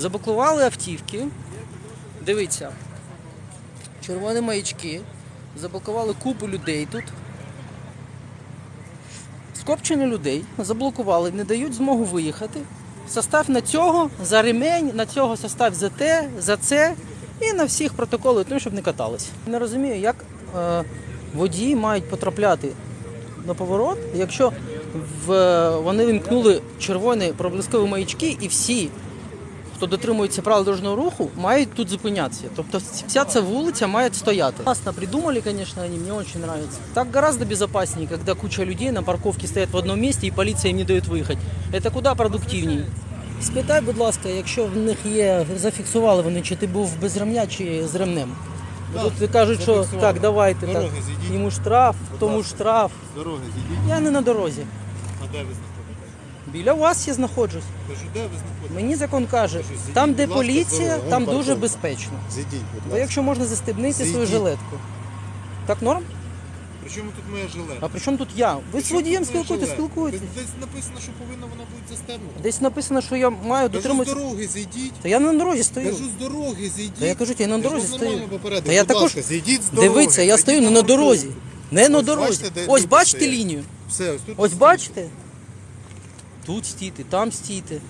Заблокували автівки. Дивіться. Червоні маячки. Заблокували купу людей тут. Скопчення людей заблокували, не дають змогу виїхати. Состав на цього, за ремень, на цього состав за те, за це і на всіх протоколи, тому щоб не катались. Не розумію, як е, водії мають потрапляти на поворот, якщо в, вони вимкнули червоні проблискові маячки і всі хто дотримується правил дорожнього руху, мають тут зупинятися. Тобто вся ця вулиця має стояти. Классно придумали, конечно, они, мне очень нравится. Так гораздо безопаснее, когда куча людей на парковке стоять в одному місці і поліція їм не дає виїхати. Це куди продуктивніше. Спитай, будь ласка, якщо в них є, зафіксували вони, чи ти був без ремня, чи з ремнем. Так, Тут кажуть, що так, давайте так. Дороги зійдіть. Йому штраф, Будь тому ласка. штраф. Дороги зійдіть. Я не на дорозі. А де ви? Біля вас я знаходжусь. Кажу, де ви знаходитесь? Мені закон каже, Кажу, зійдіть, там, де будь ласка, поліція, там дуже безпечно. Зійдіть, будь ласка. якщо можна застебнити свою Зійдіть. жилетку. Так норм? Причому тут моя жилетка? А при чому тут я? Ви з водієм спілкуєтесь, спілкуєтесь. Десь- написано, що повинна вона бути застебнута. Десь написано, що я маю Кажу, з дотримуватися. дороги зійдіть. Та я на дорозі стою. Кажу, з дороги зійдіть. Та я кажу, я на дорозі стою. Та я також- зійдіть з дороги. Дивіться, я Зайдіть стою не на дорозі. Не на Ось дорозі. бачите, де Ось люди бачите стоять? лінію? Все, ось тут. Ось бачите? Тут стійте, там стійте. Ви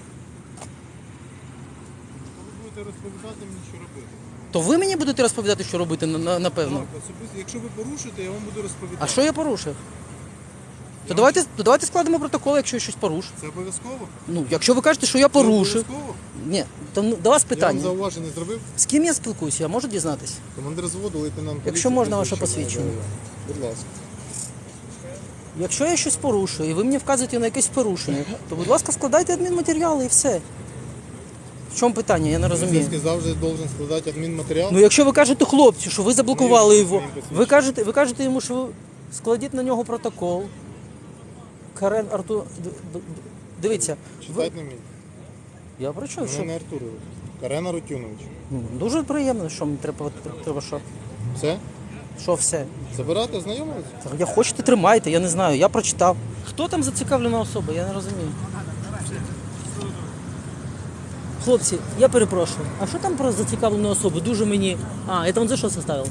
будете розповідати мені, що робити. То ви мені будете розповідати, що робити, на- на- напевно. Так, особисто, якщо ви порушите, я вам буду розповідати. А що я порушив? То давайте, то давайте складемо протокол, якщо я щось порушив. Це обов'язково? Ну, якщо ви кажете, що я Це порушив. обов'язково? Ні, то ну, до вас Я вам питання. зауваження зробив. З ким я спілкуюся, я можу дізнатися? Командир зводу, лейтенант поліції. Якщо можна, ваше прізвище посвідчення. Будь ласка. Якщо я щось порушую і ви мені вказуєте на якесь порушення, то будь ласка, складайте адмінматеріали і все. В чому питання? Я не розумію. Поліцейський завжди должен складати адмінматеріал. Ну якщо ви кажете хлопцю, що ви заблокували його, ви кажете, ви кажете йому, що ви складіть на нього протокол. Карен Артур. д- д- Дивіться, ви... Читати не вміє. я прочув, що Мене не Артурович. Карена Рутюнович. Ну, дуже приємно, що мені треба, треба що. Все? Що все. Забирати, ознайомились? Я хочете, тримайте, я не знаю, я прочитав. Хто там зацікавлена особа, я не розумію. Хлопці, я перепрошую. А що там про зацікавлену особу? Дуже мені. А, это он за що составил?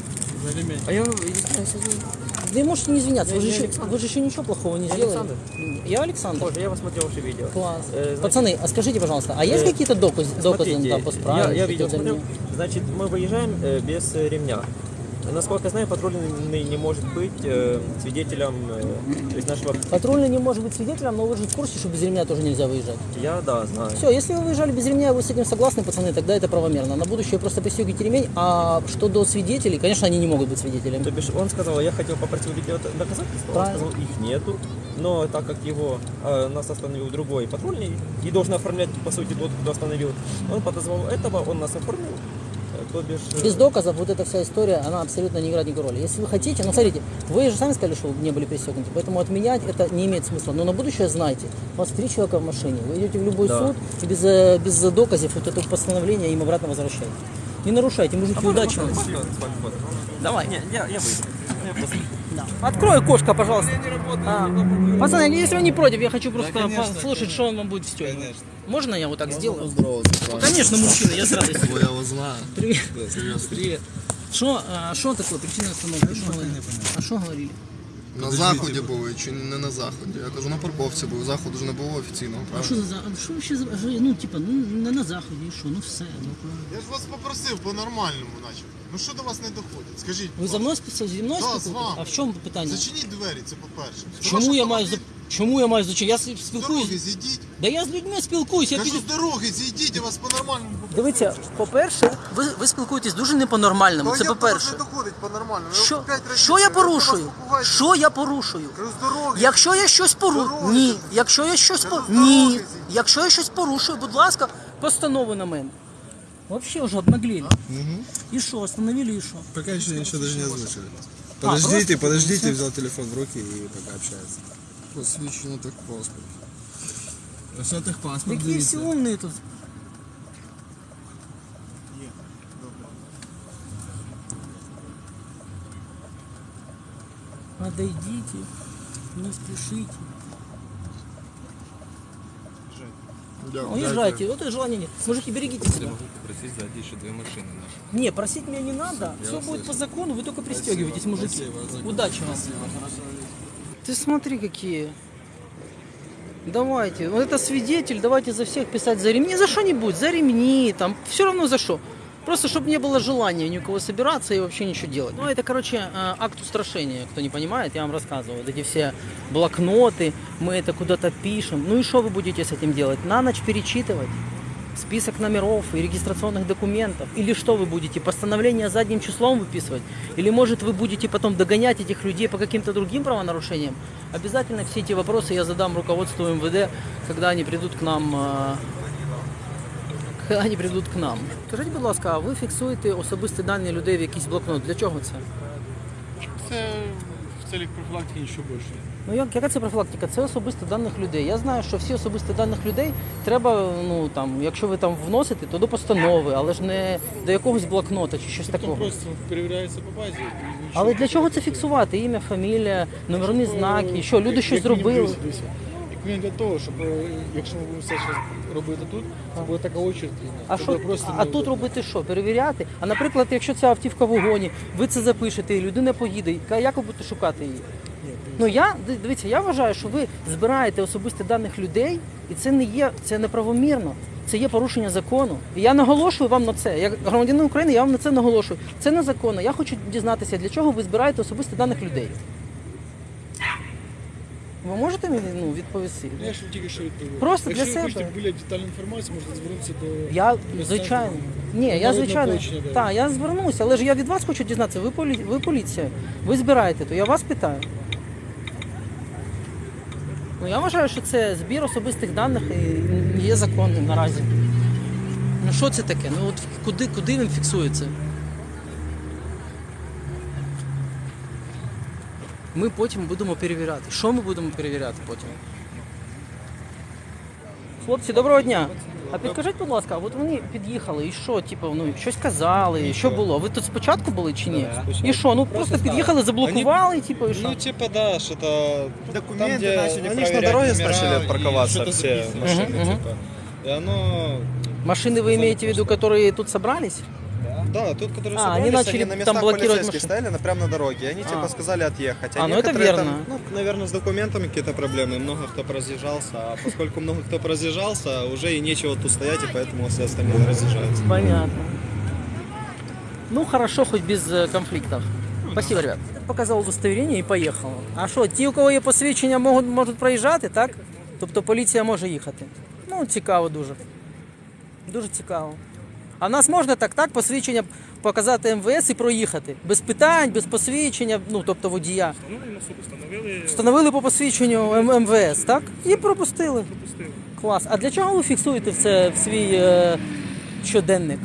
А я, Вы можете не извиняться, вы же, Я еще, Александр. вы же еще ничего плохого не сделали. Александр. Я Александр. Боже, я посмотрел ваше видео. Класс. Э, значит, Пацаны, а скажите, пожалуйста, а есть э, какие-то доказы, доказы Смотрите, там, по справе? я, я видео какие-то смотрел. мне? Значит, мы выезжаем э, без э, ремня. Насколько я знаю, патрульный не может быть э, свидетелем э, то есть нашего... Патрульный не может быть свидетелем, но вы же в курсе, что без ремня тоже нельзя выезжать. Я, да, знаю. Все, если вы выезжали без ремня, вы с этим согласны, пацаны, тогда это правомерно. На будущее просто пристегивайте ремень, а что до свидетелей, конечно, они не могут быть свидетелями. То бишь, он сказал, я хотел попросить видео доказательства, он Правильно. сказал, их нету, но так как его э, нас остановил другой патрульный и должен оформлять, по сути, тот, кто остановил, он подозвал этого, он нас оформил, бишь... э, Без доказов вот эта вся история, она абсолютно не играет никакой роли. Если вы хотите, ну смотрите, вы же сами сказали, что вы не были пристегнуты, поэтому отменять это не имеет смысла. Но на будущее знайте, у вас три человека в машине, вы идете в любой Да. суд и без, э, без доказов вот это постановление им обратно возвращаете. Не нарушайте, мужики, удачи вам. Давай. Не, я, я выйду. Я просто- Открой окошко, пожалуйста. А, пацаны, если вы не против, я хочу просто послушать, что он вам будет встегивать. Можно я вот так сделаю? Поздороваться, Конечно, мужчина, я с радостью. Бо я. Привет. Привет. Привет. Что, а, что такое причина остановки? Что говорили? А что говорили? На заході були чи не на заході? Я кажу, на парковці був. Заходу ж не було офіційного, А що за а що вообще за ну типа, ну не на заході, і що, ну все. Ну, Я ж вас попросив по-нормальному, наче. Ну що до вас не доходить? Скажіть. ви за мною списали зі мною Да? А в чому питання? Зачиніть двері, це по-перше. Чому я маю за. Чому я маю зачем? Я З дороги зійдіть. Да я з людьми спілкуюсь. Я Кажу, піду. з дороги зійдіть, я вас по-нормальному попросив. Дивіться, по-перше, ви, ви спілкуєтесь дуже не по-нормальному. Та Це по-перше. не доходить по-нормальному. Я Що, п'ять разів що я порушую? вас. Що я порушую? Кажу, з дороги. Якщо я щось порушую, Дороги. ні. Якщо я щось по ні. дороги. Якщо я щось порушую, будь ласка, постанову на мене. Вообще уже обнаглели. И что, остановили и что? Пока еще ничего даже не озвучили. А, Подождите, просто- подождите, взял телефон в руки и пока общается. Посвідчено так паспорт. Все так паспорт Какие все умные тут. Подойдите, не спешите. Уезжайте, вот и желания нет. Мужики, берегите себя. попросить зайти еще две машины наши. Не, просить меня не надо. Все будет по закону, вы только пристегивайтесь, мужики. Удачи вам. Ты смотри, какие. Давайте, вот это свидетель, давайте за всех писать за ремни. За что-нибудь, за ремни, там, все равно за что. Просто, чтобы не было желания ни у кого собираться и вообще ничего делать. Ну, это, короче, э, акт устрашения. Кто не понимает, я вам рассказываю. Вот эти все блокноты, мы это куда-то пишем. Ну и что вы будете с этим делать? На ночь перечитывать? список номеров и регистрационных документов? Или что вы будете, постановление задним числом выписывать? Или может вы будете потом догонять этих людей по каким-то другим правонарушениям? Обязательно все эти вопросы я задам руководству МВД, когда они придут к нам. э, Когда вони прийдуть к нам. Скажіть, будь ласка, а ви фіксуєте особисті дані людей в якийсь блокнот? Для чого це? Це в Целях профілактики нічого більше. Ну як, яка це профілактика? Це особисті даних людей. Я знаю, що всі особисті даних людей треба, ну там, якщо ви там вносите, то до постанови, але ж не до якогось блокнота чи щось Потім такого. просто перевіряється по базі. і нічого. Але для чого це фіксувати? Ім'я, фамілія, номерні знаки, що люди Як- щось мінімум, зробили. дивіться. Як мінімум для того, щоб е, якщо ми будемо все щось робити тут, це буде така очередь. А що просто а тут робити що? Перевіряти? А наприклад, якщо ця автівка в вогоні, ви це запишете, і людина поїде, як ви будете шукати її? Ну я дивіться, я вважаю, що ви збираєте особисті даних людей, і це не є це неправомірно. Це є порушення закону. І я наголошую вам на це. Як громадянин України, я вам на це наголошую. Це незаконно. Я хочу дізнатися, для чого ви збираєте особисті даних людей. Ви можете мені ну, відповісти? Ну, Я ж тільки що відповів. Просто для Якщо себе. ви хочете більш детальну інформацію, можете звернутися до... Я звичайно. Ні, я народного звичайно. ополчення, да. Так, я звернуся, але ж я від вас хочу дізнатися. Ви полі... ви поліція. Ви збираєте, то я вас питаю. Ну я вважаю, що це збір особистих даних і є законним наразі. Ну що це таке? Ну от куди, куди він фіксується? Ми потім будемо перевіряти. Що ми будемо перевіряти потім? Хлопці, доброго дня. А підкажіть, будь ласка, от вони під'їхали і що, типу, ну щось казали, що було? Ви тут спочатку були чи ні? І що? Ну просто під'їхали, заблокували, типу, і що? Ну, типа, да, что-то... Документы там, где начали они ж на проверять дороге номера начали и парковаться что-то все записывать. машины, Мгм, мгм. типа. И оно... Машины вы имеете в виду, которые тут собрались? Да, тут, которые А, собрались, они начали на там местах блокировать полицейских машины. стояли на, прямо на дороге, и они А. типа сказали отъехать. А, ну это некоторые верно. Там, ну, наверное, с документами какие-то проблемы, много кто разъезжался, а поскольку много кто разъезжался, уже и нечего тут стоять, и поэтому все остальные разъезжаются. Понятно. Ну хорошо, хоть без э, конфликтов. Спасибо, ребят. Показав удостоверення і поїхало. А що, ті, у кого є посвідчення, можуть, можуть проїжджати, так? Тобто поліція може їхати. Ну, цікаво дуже. Дуже цікаво. А в нас можна так, так, посвідчення показати МВС і проїхати. Без питань, без посвідчення, ну тобто водія. Встановили по посвідченню М- МВС, так? І пропустили. Клас. А для чого ви фіксуєте в це в свій е, щоденник?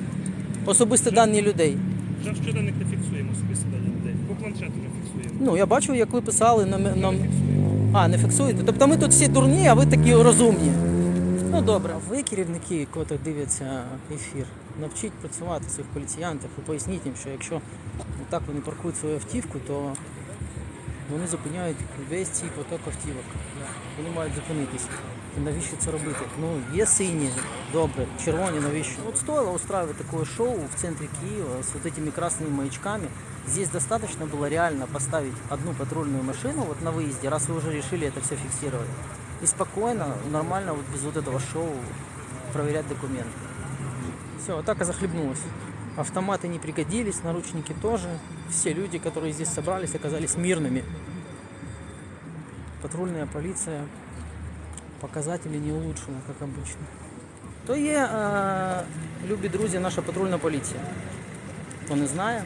Особисті дані людей. Вже щоденник не фіксуємо особисто дані людей. По планшету не фіксуємо. Ну, я бачив, як ви писали нам. нам... А, не фіксуєте. Тобто ми тут всі дурні, а ви такі розумні. Ну добре, ви керівники, котрі дивляться ефір, навчіть працювати своїх поліціянтів і поясніть їм, що якщо так вони паркують свою автівку, то вони зупиняють весь цей поток автівок. Вони мають зупинитися. І навіщо це робити? Ну, є сині, добре, червоні, навіщо? Вот стоило устраивать такое шоу в центре Киева с вот этими красными маячками. Здесь достаточно было реально поставить одну патрульную машину вот на выезде, раз вы уже решили это все фиксировать. И спокойно, нормально, вот без вот этого шоу проверять документы. Все, атака захлебнулась. Автоматы не пригодились, наручники тоже. Все люди, которые здесь собрались, оказались мирными. Патрульная полиция показатели не улучшено, как обычно. То є, е, любі друзі, наша патрульна поліція. Хто не знає.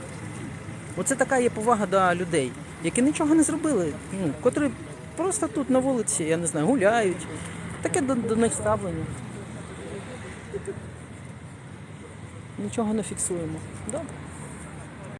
Оце така є повага до людей, які нічого не зробили, ну, котрі просто тут на вулиці, я не знаю, гуляють. Таке до, до них ставлення. Нічого не фіксуємо. Добре.